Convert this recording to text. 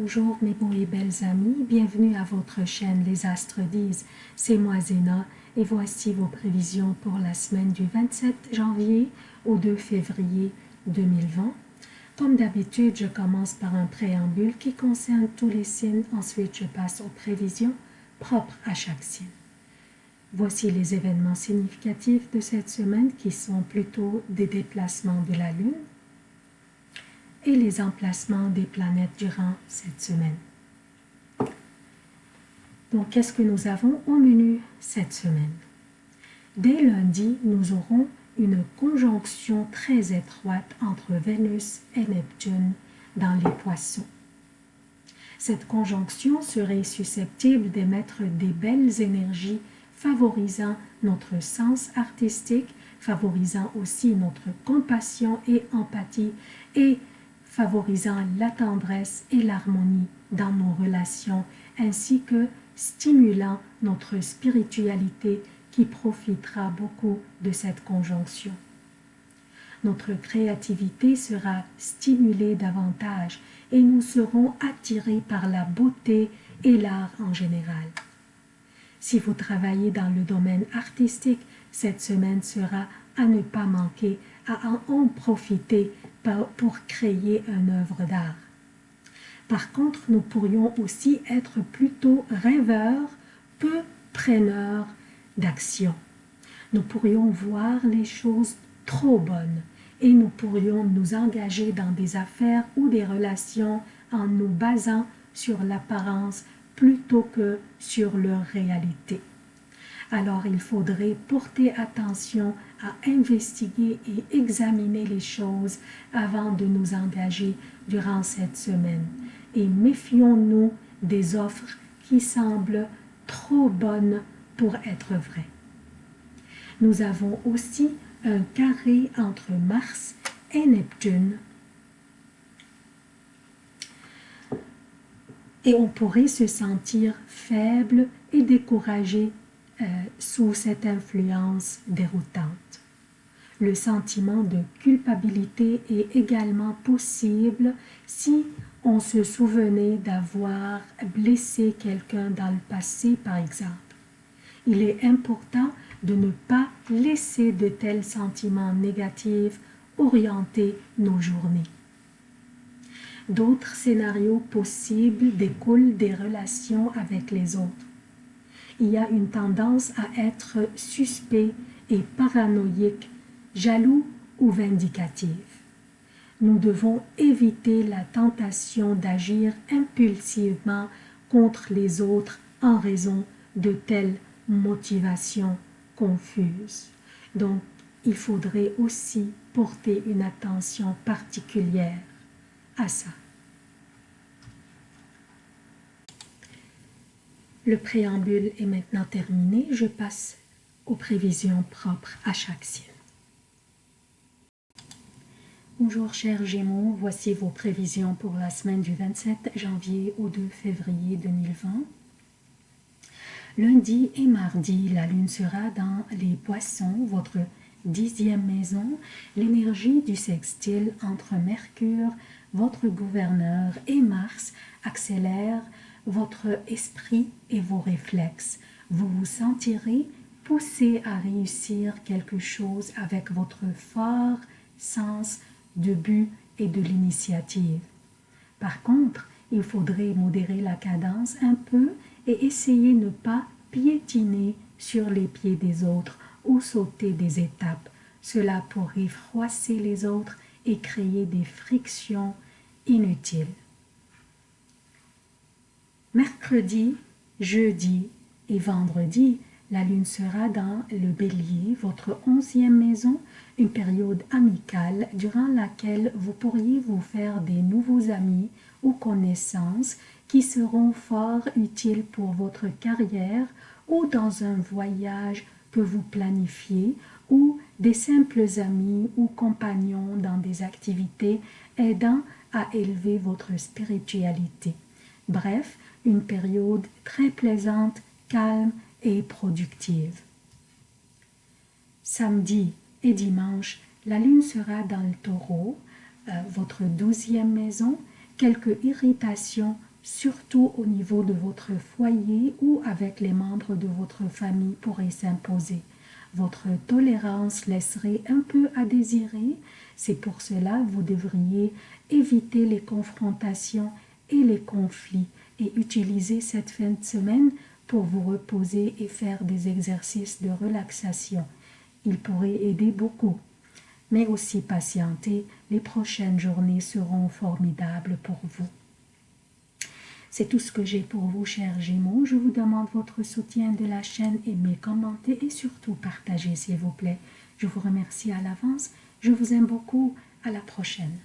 Bonjour mes beaux et belles amis, bienvenue à votre chaîne Les Astres disent, c'est moi Zéna et voici vos prévisions pour la semaine du 27 janvier au 2 février 2020. Comme d'habitude, je commence par un préambule qui concerne tous les signes, ensuite je passe aux prévisions propres à chaque signe. Voici les événements significatifs de cette semaine qui sont plutôt des déplacements de la Lune, et les emplacements des planètes durant cette semaine. Donc, qu'est-ce que nous avons au menu cette semaine? Dès lundi, nous aurons une conjonction très étroite entre Vénus et Neptune dans les poissons. Cette conjonction serait susceptible d'émettre des belles énergies favorisant notre sens artistique, favorisant aussi notre compassion et empathie et favorisant la tendresse et l'harmonie dans nos relations, ainsi que stimulant notre spiritualité qui profitera beaucoup de cette conjonction. Notre créativité sera stimulée davantage et nous serons attirés par la beauté et l'art en général. Si vous travaillez dans le domaine artistique, cette semaine sera à ne pas manquer, à en profiter pour créer une œuvre d'art. Par contre, nous pourrions aussi être plutôt rêveurs, peu preneurs d'action. Nous pourrions voir les choses trop bonnes et nous pourrions nous engager dans des affaires ou des relations en nous basant sur l'apparence plutôt que sur leur réalité alors il faudrait porter attention à investiguer et examiner les choses avant de nous engager durant cette semaine. Et méfions-nous des offres qui semblent trop bonnes pour être vraies. Nous avons aussi un carré entre Mars et Neptune. Et on pourrait se sentir faible et découragé euh, sous cette influence déroutante. Le sentiment de culpabilité est également possible si on se souvenait d'avoir blessé quelqu'un dans le passé, par exemple. Il est important de ne pas laisser de tels sentiments négatifs orienter nos journées. D'autres scénarios possibles découlent des relations avec les autres il y a une tendance à être suspect et paranoïque, jaloux ou vindicatif. Nous devons éviter la tentation d'agir impulsivement contre les autres en raison de telles motivations confuses. Donc, il faudrait aussi porter une attention particulière à ça. Le préambule est maintenant terminé. Je passe aux prévisions propres à chaque signe. Bonjour chers Gémeaux, voici vos prévisions pour la semaine du 27 janvier au 2 février 2020. Lundi et mardi, la lune sera dans les poissons, votre dixième maison. L'énergie du sextile entre Mercure, votre gouverneur, et Mars accélère votre esprit et vos réflexes. Vous vous sentirez poussé à réussir quelque chose avec votre fort sens de but et de l'initiative. Par contre, il faudrait modérer la cadence un peu et essayer de ne pas piétiner sur les pieds des autres ou sauter des étapes. Cela pourrait froisser les autres et créer des frictions inutiles mercredi, jeudi et vendredi, la lune sera dans le bélier, votre onzième maison, une période amicale durant laquelle vous pourriez vous faire des nouveaux amis ou connaissances qui seront fort utiles pour votre carrière ou dans un voyage que vous planifiez ou des simples amis ou compagnons dans des activités aidant à élever votre spiritualité. Bref, une période très plaisante, calme et productive. Samedi et dimanche, la lune sera dans le taureau, euh, votre douzième maison. Quelques irritations surtout au niveau de votre foyer ou avec les membres de votre famille, pourrait s'imposer. Votre tolérance laisserait un peu à désirer. C'est pour cela que vous devriez éviter les confrontations et les conflits et utiliser cette fin de semaine pour vous reposer et faire des exercices de relaxation. Il pourrait aider beaucoup. Mais aussi patienter, les prochaines journées seront formidables pour vous. C'est tout ce que j'ai pour vous, chers Gémeaux. Je vous demande votre soutien de la chaîne, aimez, commentez et surtout partagez, s'il vous plaît. Je vous remercie à l'avance. Je vous aime beaucoup. À la prochaine.